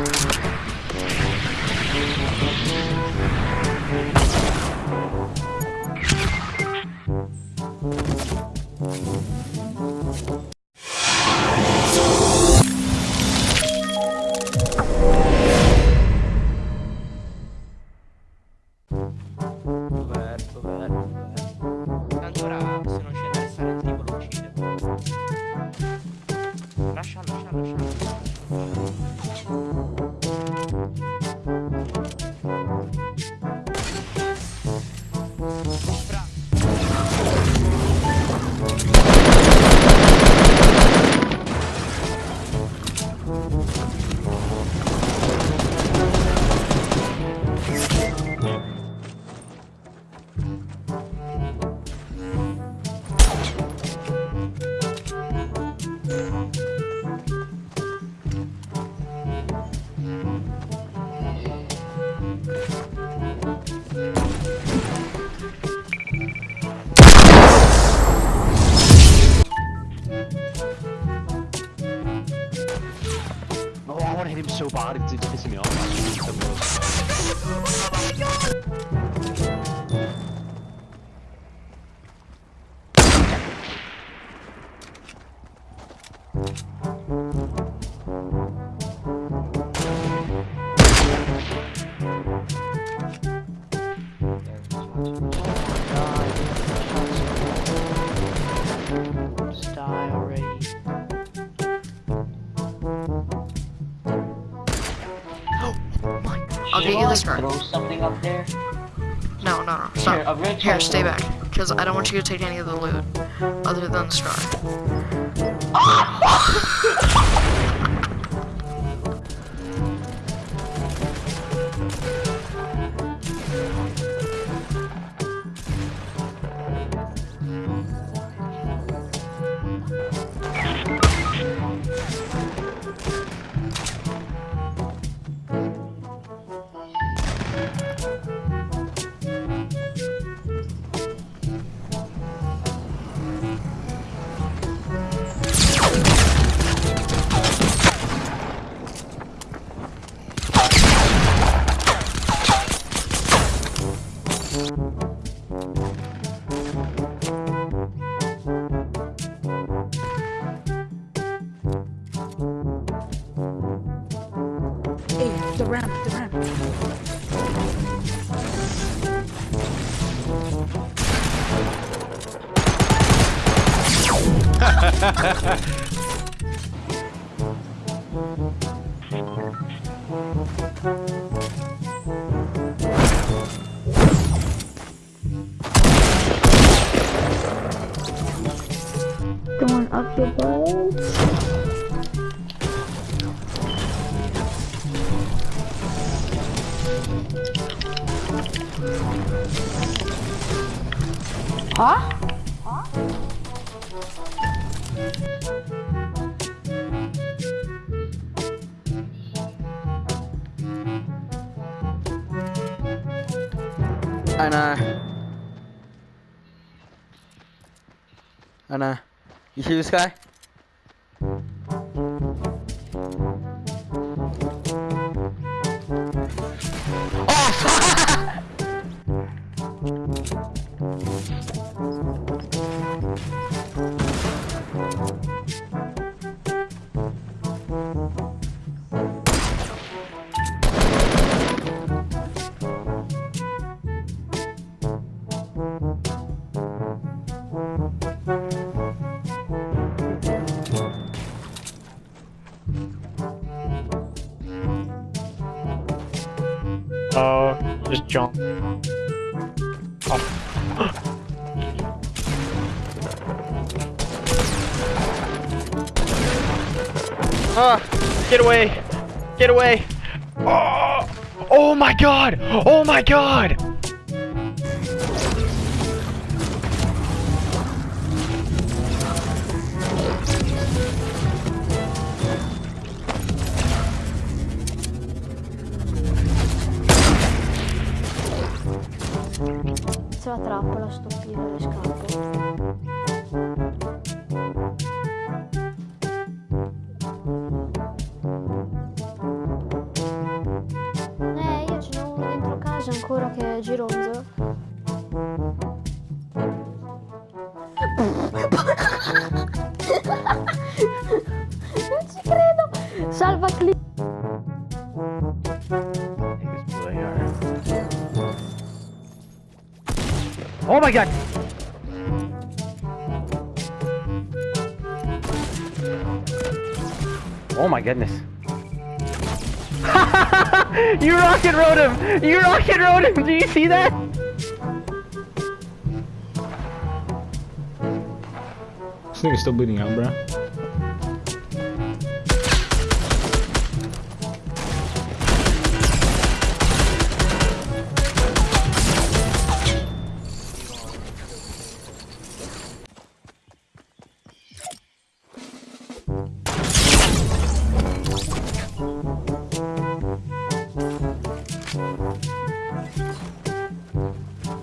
you Already. I'll get you the scar. Throw something up there. No, no, no. Here, Stop. I'm gonna Here, stay back. Because I don't want you to take any of the loot. Other than the scar. ramp, the ramp. Going butt. Huh? Anna. Anna. You see this guy? Uh, just jump. Ah! Get away! Get away! Oh! Oh my god! Oh my god! la trappola sto stoppire le scarpe. Oh my god! Oh my goodness. you rocket rode him! You rocket rode him! Do you see that? This nigga's still bleeding out,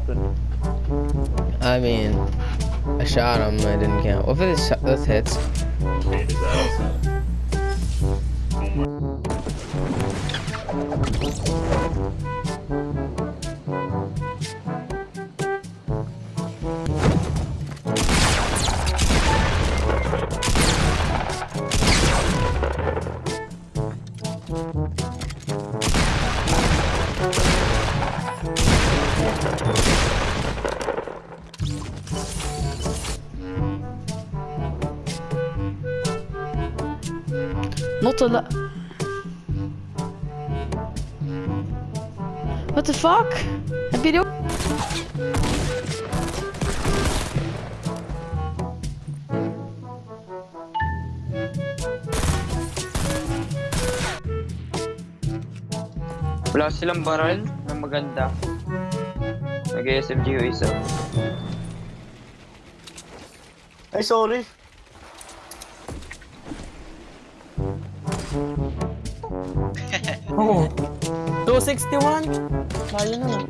happened? I mean, I shot him. I didn't count. What if this, this hits? Not a la- What the fuck? Heb je die ook? Wala silang barrel na maganda. Nag-SMG yung isa. Ay, sorry. Oo. Oh. 261? Layo naman.